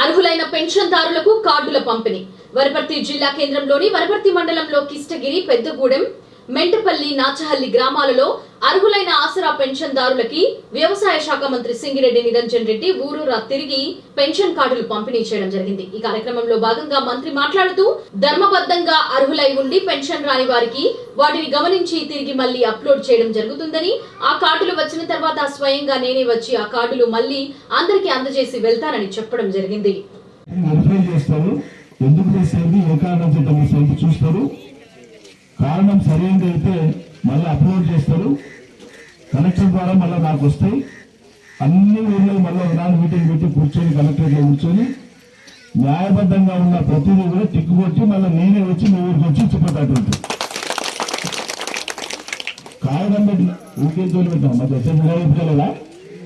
అర్హులైన పెన్షన్దారులకు కార్డుల పంపిణీ. వనపర్తి జిల్లా కేంద్రంలోని వనపర్తి మండలంలో కిష్టగిరి పెద్దగూడెం మెంటపల్లి నాచహల్లి గ్రామాలలో అర్హులైన పెన్షన్దారులకి వ్యవసాయ శాఖ మంత్రి సింగిరెడ్డి నిరంజన్ రెడ్డి ఊరూరా తిరిగి పెన్షన్ కార్డులు పంపిణీ చేయడం జరిగింది. ఈ కార్యక్రమంలో భాగంగా మంత్రి మాట్లాడుతూ ధర్మబద్ధంగా అర్హులై ఉండి పెన్షన్ రాని వారికి వాటిని గమనించి తిరిగి మళ్ళీ అప్లోడ్ చేయడం జరుగుతుందని ఆ కార్డులు వచ్చిన తర్వాత స్వయంగా నేనే వచ్చి ఆ కార్డులు మళ్ళీ అందరికీ అందజేసి వెళ్తానని చెప్పడం జరిగింది. ఎందుకు చేసేది ఏ కారణం చూస్తారు? కారణం సరైనది అయితే మళ్ళీ అప్లోడ్ చేస్తారు? కలెక్టర్ ద్వారా మళ్ళీ నాకు వస్తాయి. అన్ని ఊర్లో మళ్ళీ ఒకనాడు మీటింగ్ పెట్టి కూర్చొని కలెక్టర్లో కూర్చొని న్యాయబద్ధంగా ఉన్న ప్రతిదీ కూడా టిక్కు కొట్టి మళ్ళీ నేనే వచ్చి మీ ఊరికి వచ్చి చెప్పేటటువంటి. కాగితం పెట్టిన ఊరికే తోలి పెట్టాం మధ్య ఎస్ఎస్